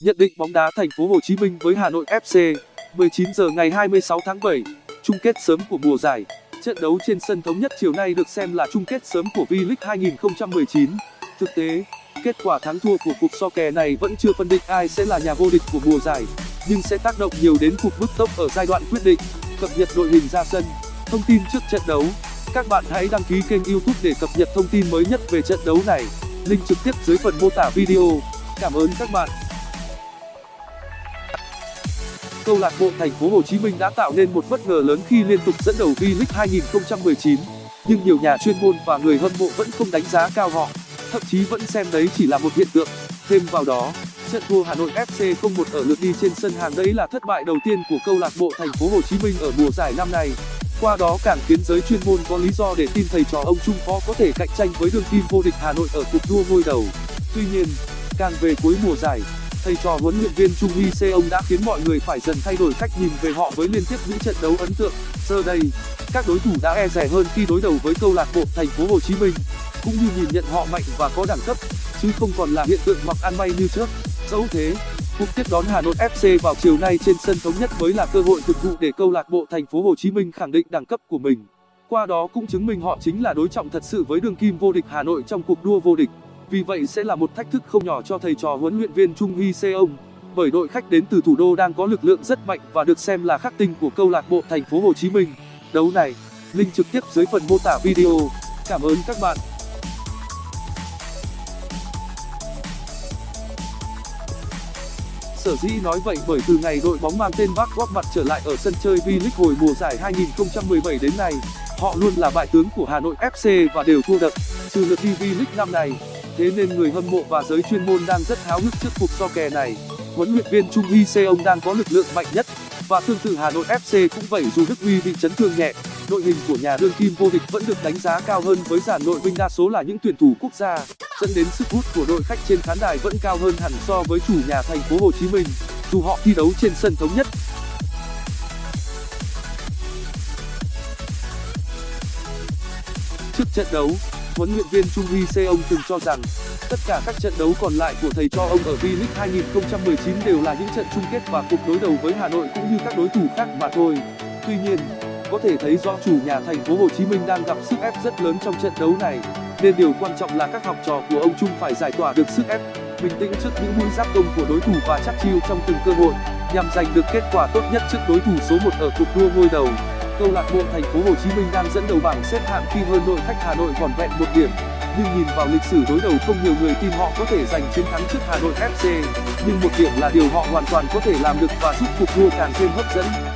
Nhận định bóng đá thành phố Hồ Chí Minh với Hà Nội FC 19 giờ ngày 26 tháng 7 chung kết sớm của mùa giải. Trận đấu trên sân thống nhất chiều nay được xem là chung kết sớm của V-League 2019 thực tế, kết quả thắng thua của cuộc so kè này vẫn chưa phân định ai sẽ là nhà vô địch của mùa giải, nhưng sẽ tác động nhiều đến cuộc bứt tốc ở giai đoạn quyết định, cập nhật đội hình ra sân. Thông tin trước trận đấu các bạn hãy đăng ký kênh youtube để cập nhật thông tin mới nhất về trận đấu này link trực tiếp dưới phần mô tả video cảm ơn các bạn câu lạc bộ thành phố Hồ Chí Minh đã tạo nên một bất ngờ lớn khi liên tục dẫn đầu V-League 2019, nhưng nhiều nhà chuyên môn và người hâm mộ vẫn không đánh giá cao họ, thậm chí vẫn xem đấy chỉ là một hiện tượng. Thêm vào đó, trận thua Hà Nội FC 0-1 ở lượt đi trên sân hàng đấy là thất bại đầu tiên của câu lạc bộ thành phố Hồ Chí Minh ở mùa giải năm nay. Qua đó càng khiến giới chuyên môn có lý do để tin thầy trò ông Trung khó có thể cạnh tranh với đương kim vô địch Hà Nội ở cuộc đua ngôi đầu. Tuy nhiên, càng về cuối mùa giải, thầy trò huấn luyện viên Chung Hee Seong đã khiến mọi người phải dần thay đổi cách nhìn về họ với liên tiếp những trận đấu ấn tượng. Giờ đây, các đối thủ đã e dè hơn khi đối đầu với câu lạc bộ Thành phố Hồ Chí Minh, cũng như nhìn nhận họ mạnh và có đẳng cấp, chứ không còn là hiện tượng mặc ăn may như trước. Dẫu thế, cuộc tiếp đón Hà Nội FC vào chiều nay trên sân thống nhất mới là cơ hội thực thụ để câu lạc bộ Thành phố Hồ Chí Minh khẳng định đẳng cấp của mình. Qua đó cũng chứng minh họ chính là đối trọng thật sự với đương kim vô địch Hà Nội trong cuộc đua vô địch. Vì vậy sẽ là một thách thức không nhỏ cho thầy trò huấn luyện viên Chung Hee Seong bởi đội khách đến từ thủ đô đang có lực lượng rất mạnh và được xem là khắc tinh của câu lạc bộ thành phố Hồ Chí Minh. Đấu này link trực tiếp dưới phần mô tả video. Cảm ơn các bạn. Sở dĩ nói vậy bởi từ ngày đội bóng mang tên vác góp mặt trở lại ở sân chơi V-League hồi mùa giải 2017 đến nay, họ luôn là bại tướng của Hà Nội FC và đều thua đậm, trừ lượt đi V-League năm này thế nên người hâm mộ và giới chuyên môn đang rất háo hức trước cuộc so kè này. Huấn luyện viên Chung Hee Seong đang có lực lượng mạnh nhất và tương tự Hà Nội FC cũng vậy dù Đức Huy bị chấn thương nhẹ đội hình của nhà đương kim vô địch vẫn được đánh giá cao hơn với dàn nội binh đa số là những tuyển thủ quốc gia dẫn đến sức hút của đội khách trên khán đài vẫn cao hơn hẳn so với chủ nhà thành phố Hồ Chí Minh dù họ thi đấu trên sân thống nhất trước trận đấu huấn luyện viên Chung Hee Seong từng cho rằng tất cả các trận đấu còn lại của thầy trò ông ở V-League 2019 đều là những trận chung kết và cuộc đối đầu với Hà Nội cũng như các đối thủ khác mà thôi. Tuy nhiên, có thể thấy rõ chủ nhà thành phố Hồ Chí Minh đang gặp sức ép rất lớn trong trận đấu này, nên điều quan trọng là các học trò của ông Trung phải giải tỏa được sức ép, bình tĩnh trước những mũi giáp công của đối thủ và chắc chiêu trong từng cơ hội, nhằm giành được kết quả tốt nhất trước đối thủ số 1 ở cuộc đua ngôi đầu. Câu lạc bộ thành phố Hồ Chí Minh đang dẫn đầu bảng xếp hạng khi hơn đội khách Hà Nội vỏn vẹn một điểm. Nhưng nhìn vào lịch sử đối đầu không nhiều người tin họ có thể giành chiến thắng trước Hà Nội FC nhưng một điểm là điều họ hoàn toàn có thể làm được và giúp cuộc đua càng thêm hấp dẫn.